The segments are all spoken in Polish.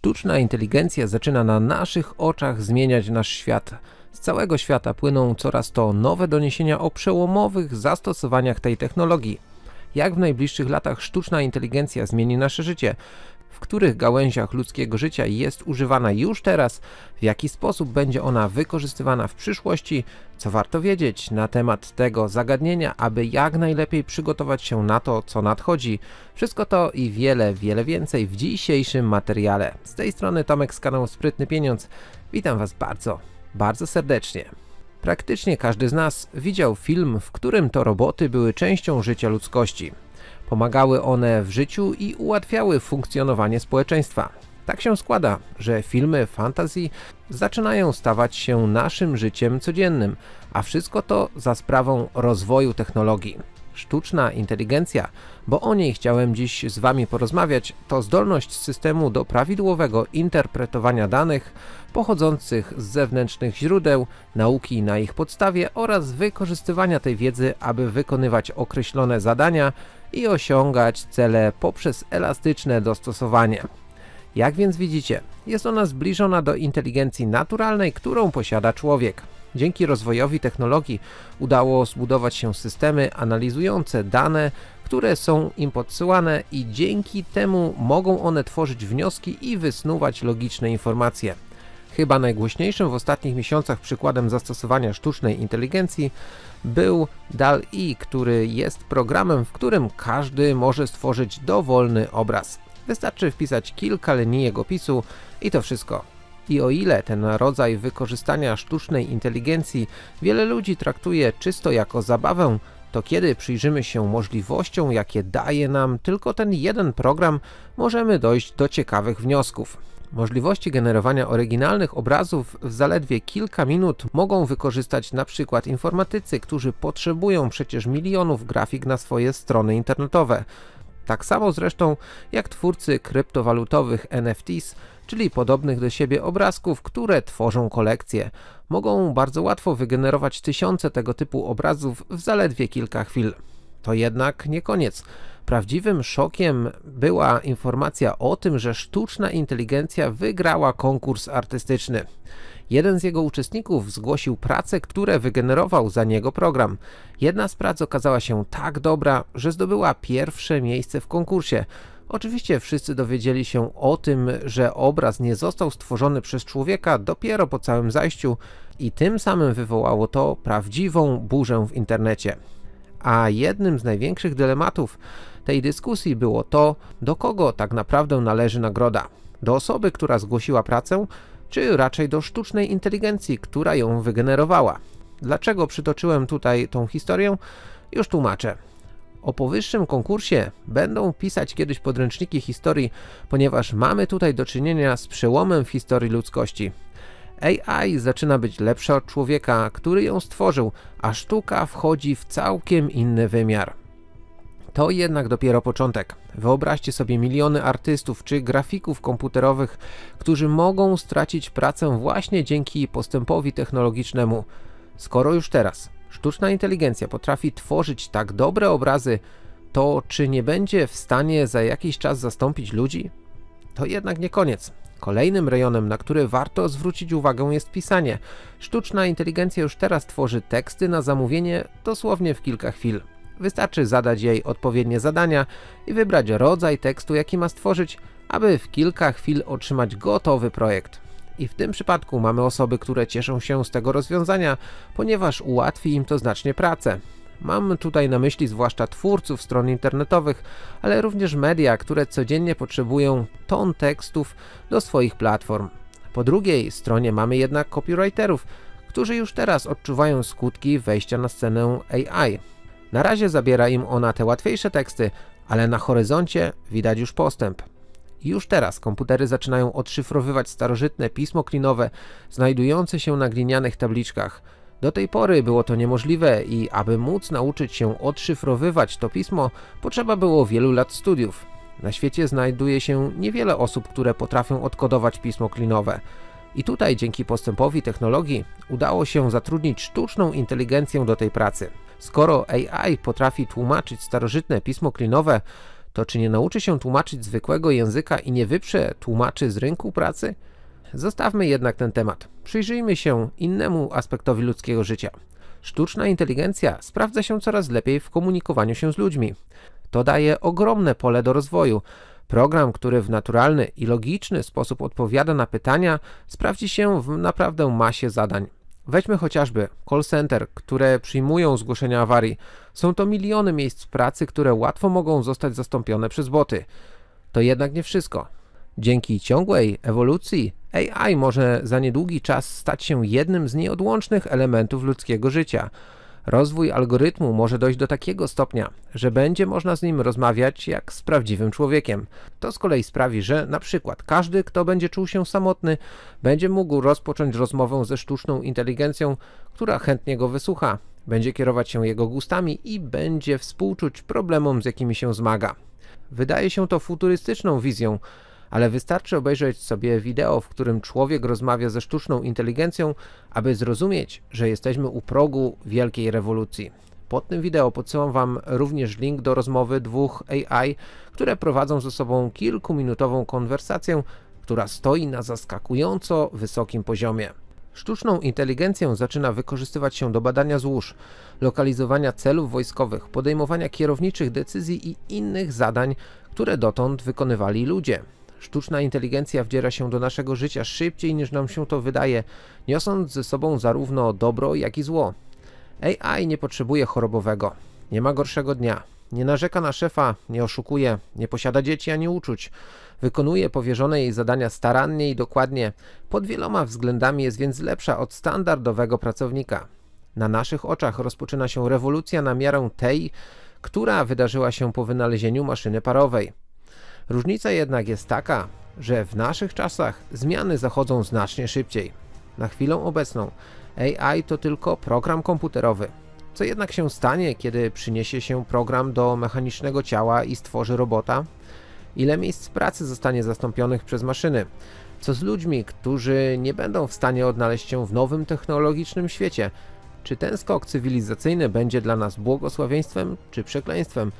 Sztuczna inteligencja zaczyna na naszych oczach zmieniać nasz świat. Z całego świata płyną coraz to nowe doniesienia o przełomowych zastosowaniach tej technologii. Jak w najbliższych latach sztuczna inteligencja zmieni nasze życie? W których gałęziach ludzkiego życia jest używana już teraz? W jaki sposób będzie ona wykorzystywana w przyszłości? Co warto wiedzieć na temat tego zagadnienia, aby jak najlepiej przygotować się na to, co nadchodzi? Wszystko to i wiele, wiele więcej w dzisiejszym materiale. Z tej strony Tomek z kanału Sprytny Pieniądz. Witam Was bardzo, bardzo serdecznie. Praktycznie każdy z nas widział film, w którym to roboty były częścią życia ludzkości. Pomagały one w życiu i ułatwiały funkcjonowanie społeczeństwa. Tak się składa, że filmy fantasy zaczynają stawać się naszym życiem codziennym, a wszystko to za sprawą rozwoju technologii. Sztuczna inteligencja, bo o niej chciałem dziś z Wami porozmawiać, to zdolność systemu do prawidłowego interpretowania danych pochodzących z zewnętrznych źródeł, nauki na ich podstawie oraz wykorzystywania tej wiedzy, aby wykonywać określone zadania i osiągać cele poprzez elastyczne dostosowanie. Jak więc widzicie, jest ona zbliżona do inteligencji naturalnej, którą posiada człowiek. Dzięki rozwojowi technologii udało zbudować się systemy analizujące dane, które są im podsyłane i dzięki temu mogą one tworzyć wnioski i wysnuwać logiczne informacje. Chyba najgłośniejszym w ostatnich miesiącach przykładem zastosowania sztucznej inteligencji był DAL-E, który jest programem, w którym każdy może stworzyć dowolny obraz. Wystarczy wpisać kilka linijek opisu i to wszystko. I o ile ten rodzaj wykorzystania sztucznej inteligencji wiele ludzi traktuje czysto jako zabawę, to kiedy przyjrzymy się możliwościom, jakie daje nam tylko ten jeden program, możemy dojść do ciekawych wniosków. Możliwości generowania oryginalnych obrazów w zaledwie kilka minut mogą wykorzystać na przykład informatycy, którzy potrzebują przecież milionów grafik na swoje strony internetowe. Tak samo zresztą jak twórcy kryptowalutowych NFTs, czyli podobnych do siebie obrazków, które tworzą kolekcje. Mogą bardzo łatwo wygenerować tysiące tego typu obrazów w zaledwie kilka chwil. To jednak nie koniec. Prawdziwym szokiem była informacja o tym, że sztuczna inteligencja wygrała konkurs artystyczny. Jeden z jego uczestników zgłosił pracę, które wygenerował za niego program. Jedna z prac okazała się tak dobra, że zdobyła pierwsze miejsce w konkursie. Oczywiście wszyscy dowiedzieli się o tym, że obraz nie został stworzony przez człowieka dopiero po całym zajściu i tym samym wywołało to prawdziwą burzę w internecie. A jednym z największych dylematów tej dyskusji było to, do kogo tak naprawdę należy nagroda. Do osoby, która zgłosiła pracę, czy raczej do sztucznej inteligencji, która ją wygenerowała. Dlaczego przytoczyłem tutaj tą historię? Już tłumaczę. O powyższym konkursie będą pisać kiedyś podręczniki historii, ponieważ mamy tutaj do czynienia z przełomem w historii ludzkości. AI zaczyna być lepsza od człowieka, który ją stworzył, a sztuka wchodzi w całkiem inny wymiar. To jednak dopiero początek. Wyobraźcie sobie miliony artystów czy grafików komputerowych, którzy mogą stracić pracę właśnie dzięki postępowi technologicznemu. Skoro już teraz sztuczna inteligencja potrafi tworzyć tak dobre obrazy, to czy nie będzie w stanie za jakiś czas zastąpić ludzi? To jednak nie koniec. Kolejnym rejonem, na który warto zwrócić uwagę jest pisanie. Sztuczna inteligencja już teraz tworzy teksty na zamówienie dosłownie w kilka chwil. Wystarczy zadać jej odpowiednie zadania i wybrać rodzaj tekstu, jaki ma stworzyć, aby w kilka chwil otrzymać gotowy projekt. I w tym przypadku mamy osoby, które cieszą się z tego rozwiązania, ponieważ ułatwi im to znacznie pracę. Mam tutaj na myśli zwłaszcza twórców stron internetowych, ale również media, które codziennie potrzebują ton tekstów do swoich platform. Po drugiej stronie mamy jednak copywriterów, którzy już teraz odczuwają skutki wejścia na scenę AI. Na razie zabiera im ona te łatwiejsze teksty, ale na horyzoncie widać już postęp. Już teraz komputery zaczynają odszyfrowywać starożytne pismo klinowe znajdujące się na glinianych tabliczkach. Do tej pory było to niemożliwe i aby móc nauczyć się odszyfrowywać to pismo, potrzeba było wielu lat studiów. Na świecie znajduje się niewiele osób, które potrafią odkodować pismo klinowe. I tutaj dzięki postępowi technologii udało się zatrudnić sztuczną inteligencję do tej pracy. Skoro AI potrafi tłumaczyć starożytne pismo klinowe, to czy nie nauczy się tłumaczyć zwykłego języka i nie wyprze tłumaczy z rynku pracy? Zostawmy jednak ten temat. Przyjrzyjmy się innemu aspektowi ludzkiego życia. Sztuczna inteligencja sprawdza się coraz lepiej w komunikowaniu się z ludźmi. To daje ogromne pole do rozwoju. Program, który w naturalny i logiczny sposób odpowiada na pytania, sprawdzi się w naprawdę masie zadań. Weźmy chociażby call center, które przyjmują zgłoszenia awarii. Są to miliony miejsc pracy, które łatwo mogą zostać zastąpione przez boty. To jednak nie wszystko. Dzięki ciągłej ewolucji AI może za niedługi czas stać się jednym z nieodłącznych elementów ludzkiego życia. Rozwój algorytmu może dojść do takiego stopnia, że będzie można z nim rozmawiać jak z prawdziwym człowiekiem. To z kolei sprawi, że na przykład każdy, kto będzie czuł się samotny, będzie mógł rozpocząć rozmowę ze sztuczną inteligencją, która chętnie go wysłucha, będzie kierować się jego gustami i będzie współczuć problemom, z jakimi się zmaga. Wydaje się to futurystyczną wizją, ale wystarczy obejrzeć sobie wideo, w którym człowiek rozmawia ze sztuczną inteligencją, aby zrozumieć, że jesteśmy u progu wielkiej rewolucji. Pod tym wideo podsyłam Wam również link do rozmowy dwóch AI, które prowadzą ze sobą kilkuminutową konwersację, która stoi na zaskakująco wysokim poziomie. Sztuczną inteligencję zaczyna wykorzystywać się do badania złóż, lokalizowania celów wojskowych, podejmowania kierowniczych decyzji i innych zadań, które dotąd wykonywali ludzie. Sztuczna inteligencja wdziera się do naszego życia szybciej niż nam się to wydaje, niosąc ze sobą zarówno dobro, jak i zło. AI nie potrzebuje chorobowego, nie ma gorszego dnia, nie narzeka na szefa, nie oszukuje, nie posiada dzieci ani uczuć. Wykonuje powierzone jej zadania starannie i dokładnie. Pod wieloma względami jest więc lepsza od standardowego pracownika. Na naszych oczach rozpoczyna się rewolucja na miarę tej, która wydarzyła się po wynalezieniu maszyny parowej. Różnica jednak jest taka, że w naszych czasach zmiany zachodzą znacznie szybciej. Na chwilę obecną AI to tylko program komputerowy. Co jednak się stanie, kiedy przyniesie się program do mechanicznego ciała i stworzy robota? Ile miejsc pracy zostanie zastąpionych przez maszyny? Co z ludźmi, którzy nie będą w stanie odnaleźć się w nowym technologicznym świecie? Czy ten skok cywilizacyjny będzie dla nas błogosławieństwem czy przekleństwem?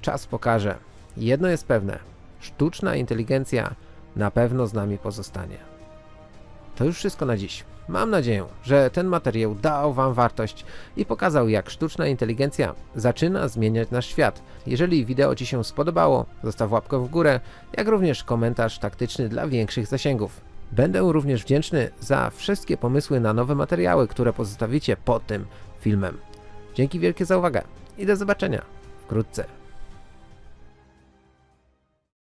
Czas pokaże. Jedno jest pewne. Sztuczna inteligencja na pewno z nami pozostanie. To już wszystko na dziś. Mam nadzieję, że ten materiał dał Wam wartość i pokazał jak sztuczna inteligencja zaczyna zmieniać nasz świat. Jeżeli wideo Ci się spodobało, zostaw łapkę w górę, jak również komentarz taktyczny dla większych zasięgów. Będę również wdzięczny za wszystkie pomysły na nowe materiały, które pozostawicie pod tym filmem. Dzięki wielkie za uwagę i do zobaczenia wkrótce.